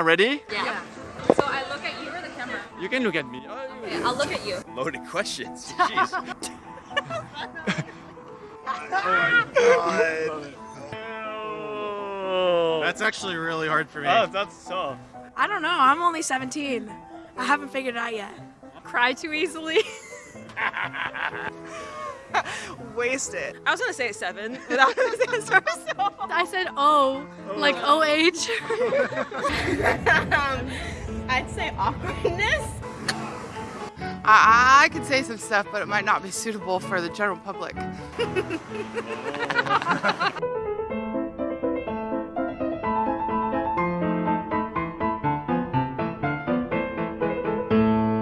Ready? Yeah. So I look at you or the camera? You can look at me. Oh, Okay, I'll look at you. Loaded questions. Jeez. oh That's actually really hard for me. Oh, that's tough. I don't know. I'm only 17. I haven't figured it out yet. Cry too easily. Wasted. I was gonna say seven without this answer. So. I said O, like OH. Um, I'd say awkwardness. I, I could say some stuff, but it might not be suitable for the general public.